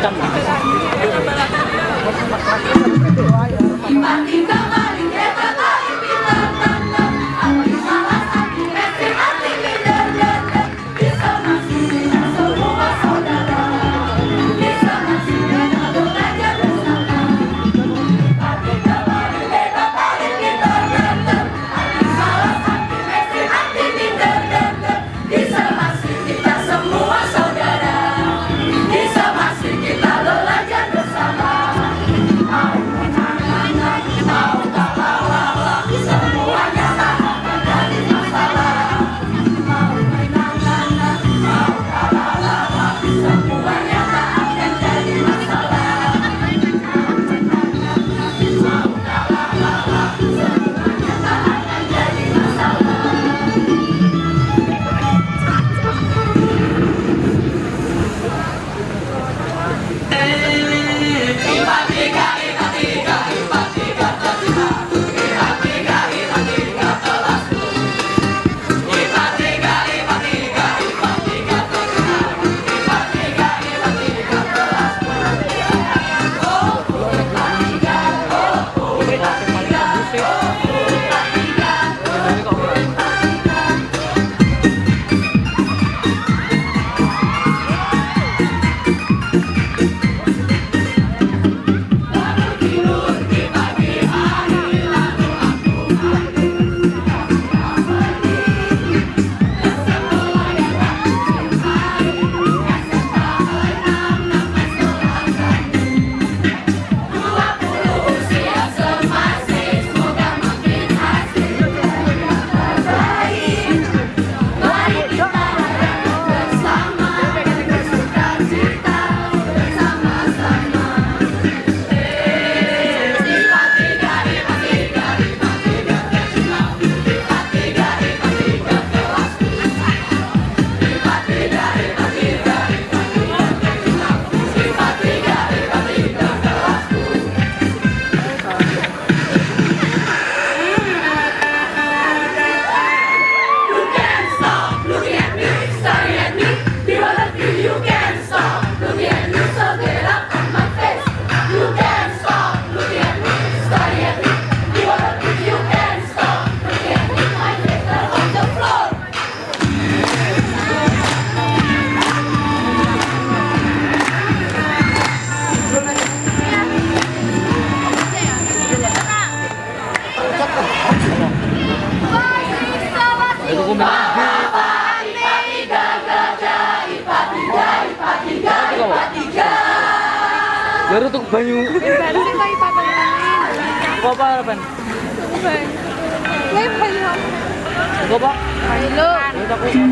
jam. Kita got it. Ya baru tuh banyu. Embarrassing tapi papa ngomongin. Apa harapan? Banyu. Banyu. Pak. Banyu. Ya banyu.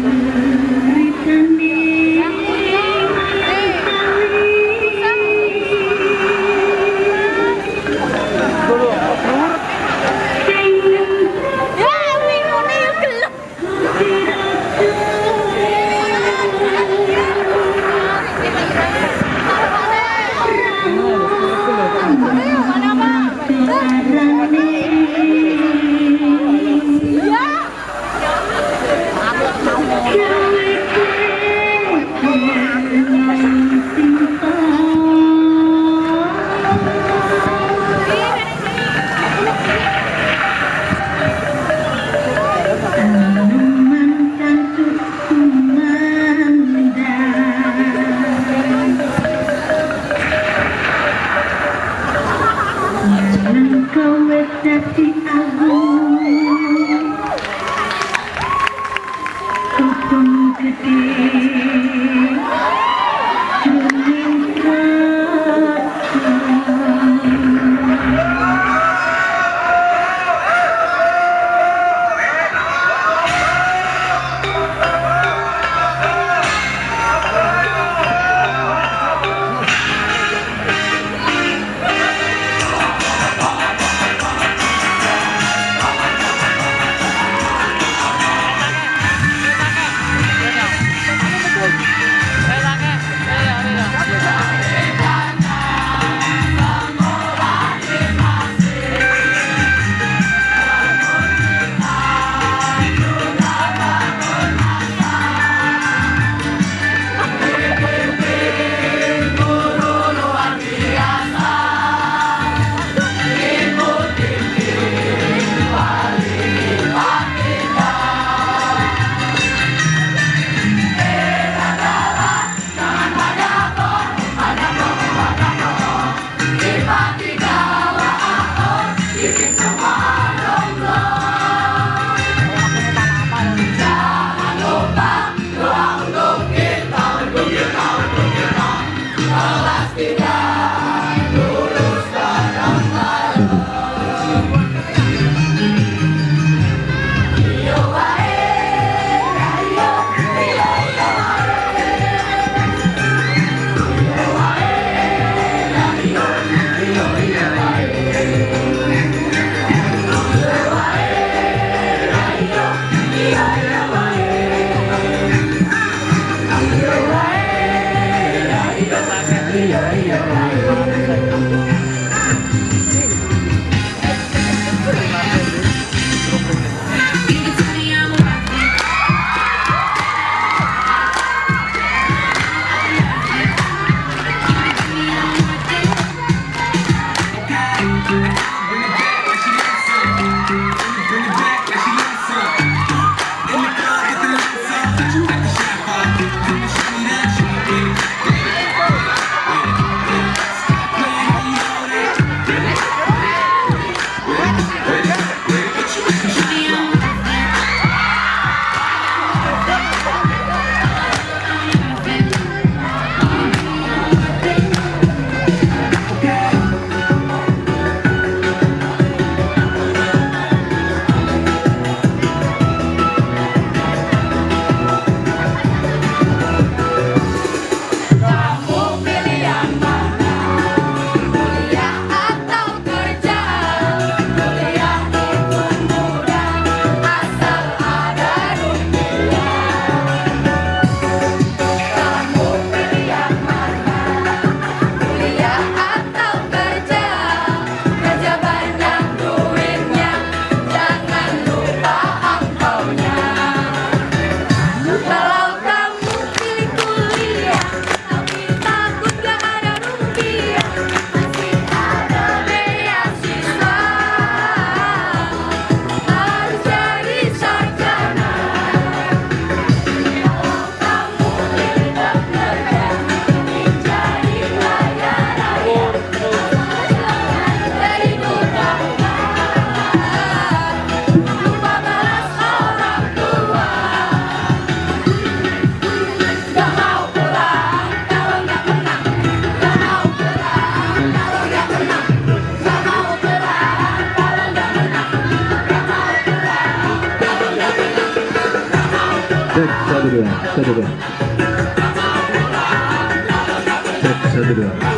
ai ai ai 축하드려요 축하드려요 축하드려요